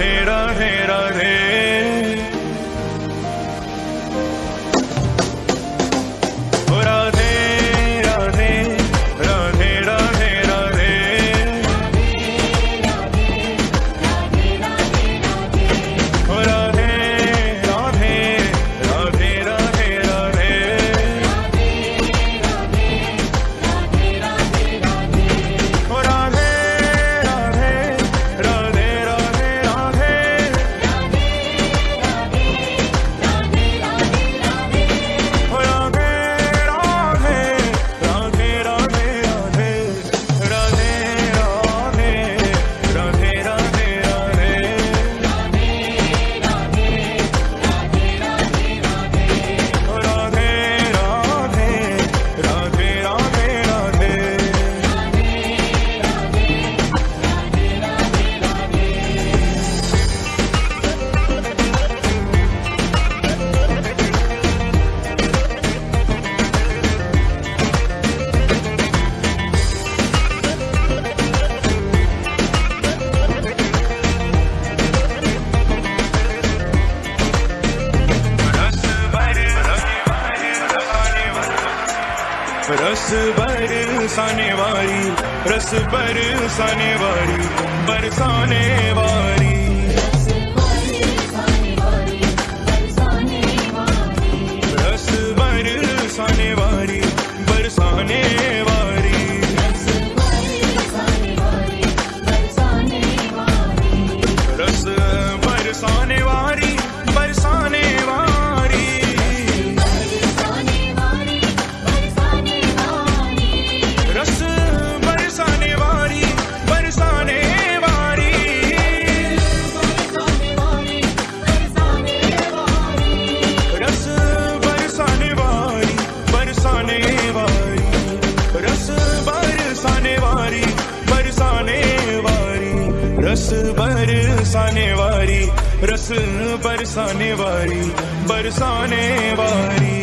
hit up. रस बरसाने वारी रस बरसाने वारी बरसाने वारी। रस बरसाने वारी रस बरसाने वारी बरसाने वारी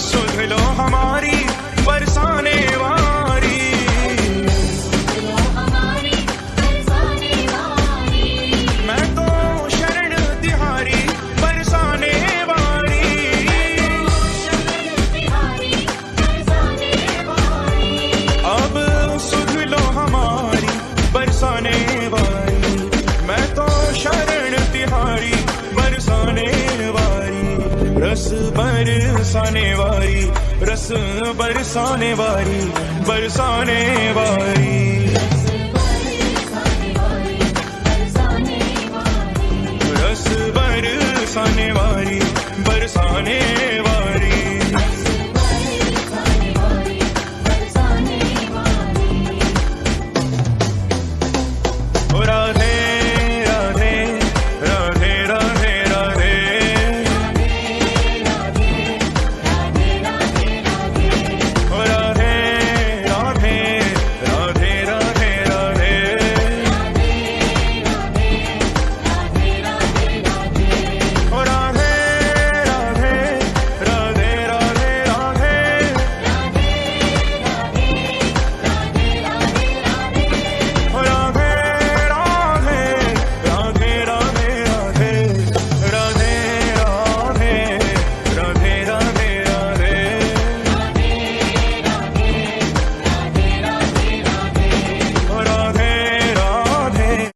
sulh lo hamare रस बरसाने वाली रस बरसाने वाली बरसाने वारी